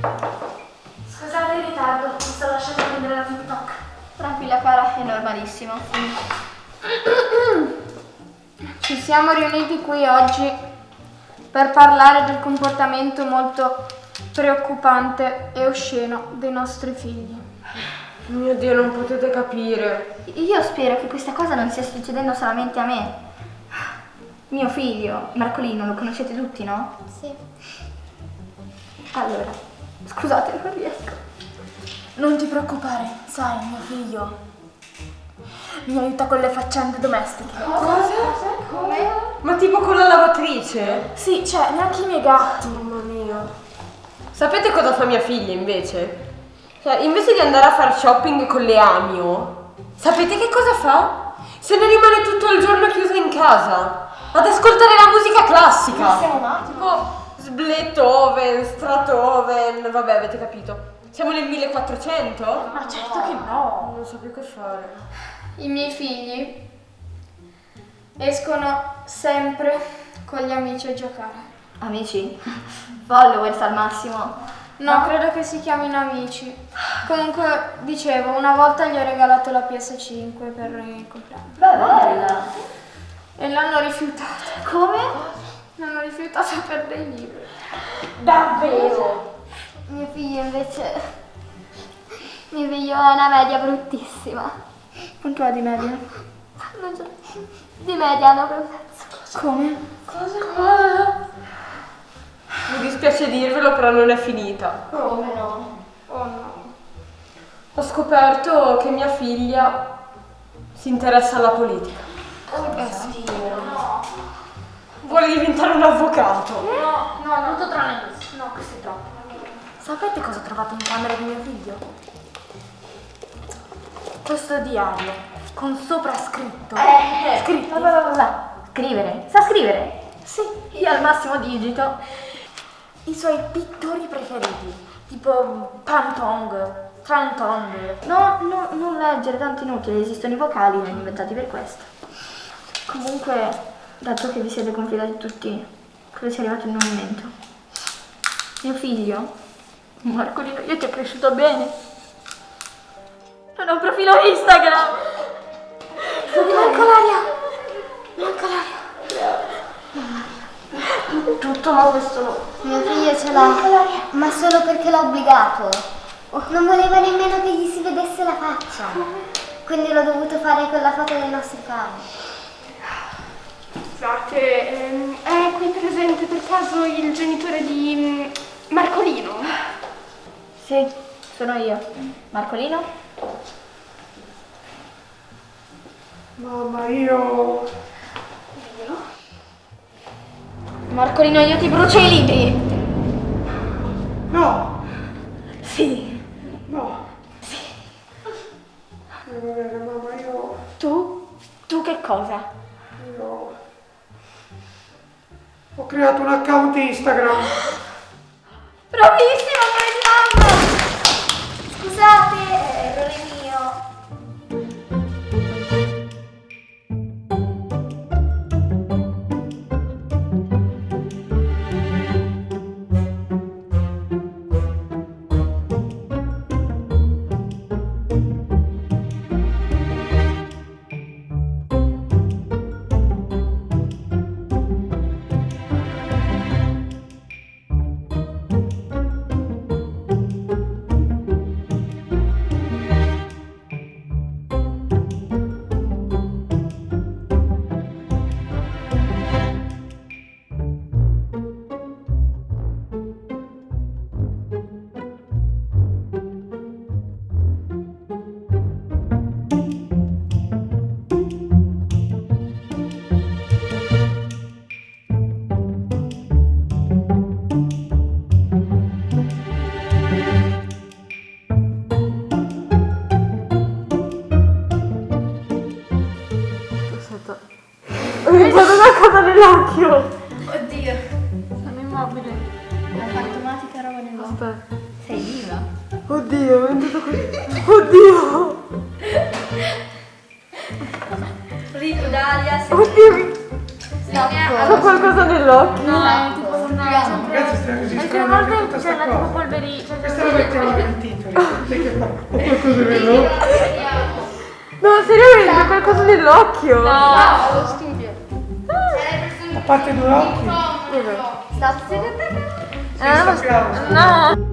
Scusate il ritardo, mi sto lasciando prendere la TikTok. Tranquilla cara, è normalissimo. Ci siamo riuniti qui oggi per parlare del comportamento molto preoccupante e osceno dei nostri figli. Mio Dio, non potete capire. Io spero che questa cosa non stia succedendo solamente a me. Mio figlio, Marcolino, lo conoscete tutti, no? Sì. Allora, scusate, non riesco. Non ti preoccupare, sai, mio figlio mi aiuta con le faccende domestiche. Cosa? Come? Ma tipo con la lavatrice? Sì, cioè, neanche i miei gatti. Mamma mia. Sapete cosa fa mia figlia invece? Cioè, invece di andare a fare shopping con le Amio, sapete che cosa fa? Se ne rimane tutto il giorno chiusa in casa ad ascoltare la musica classica. Ma siamo matti? Tipo Beethoven, Stratoven, vabbè, avete capito. Siamo nel 1400? Ma certo che no. Non so più che fare. I miei figli escono sempre con gli amici a giocare. Amici? Followers al massimo. No, credo che si chiamino amici. Comunque, dicevo, una volta gli ho regalato la PS5 per il compleanno. Beh, bella. E l'hanno rifiutata. Come? L'hanno rifiutata per dei libri. Davvero? Mio figlio invece... Mio figlio ha una media bruttissima. Quanto ha di media? Non so. Di media hanno per mezzo. Come? Mi dispiace dirvelo, però non è finita. Come no? Oh no. Ho scoperto che mia figlia si interessa alla politica. Eh sì. Vuole diventare un avvocato. No, no, tutto tranne questo. No, questo è troppo. Sapete cosa ho trovato in camera di mio figlio? Questo diario con sopra scritto. Eh, scritto. Va, va, va, va. Scrivere? Sa scrivere? Sì, Io al massimo digito. i suoi pittori preferiti, tipo Pantong, Trantong. No, no, non leggere, tanto inutile, esistono i vocali, li hanno inventati per questo. Comunque, dato che vi siete confidati tutti, credo sia arrivato il momento. Mio figlio, Marcolino, io ti ho cresciuto bene. Non ho un profilo Instagram. Manca l'aria! Manca l'aria! Tutto ma questo. Mio figlio ce l'ha, ma solo perché l'ha obbligato. Non voleva nemmeno che gli si vedesse la faccia. Quindi l'ho dovuto fare con la foto dei nostri cani. Scusate, ehm, è qui presente per caso il genitore di mm, Marcolino? Sì, sono io. Marcolino? Mamma, io... Marcolino, io ti brucio i libri. No, Sì. no. Eh, va bene, mamma, io... Tu? Tu che cosa? Ho creato un account Instagram. Di mamma! Scusate, Mi c'è una cosa nell'occhio. Oddio. Sono immobile. Hai fatto matica roba nell'occhio. Aspetta. Sei viva? Oddio, è andato così. Oddio. Rito Dalia, Oddio, ho qualcosa nell'occhio. No, è tipo Ragazzi, stiamo anche tutta sta cosa. polverina. Cioè, Questa la mettiamo nel titolo. Sai che fa qualcosa vero? No, seriamente, qualcosa nell'occhio. A parte due occhi. Stop. Senza fiato. No.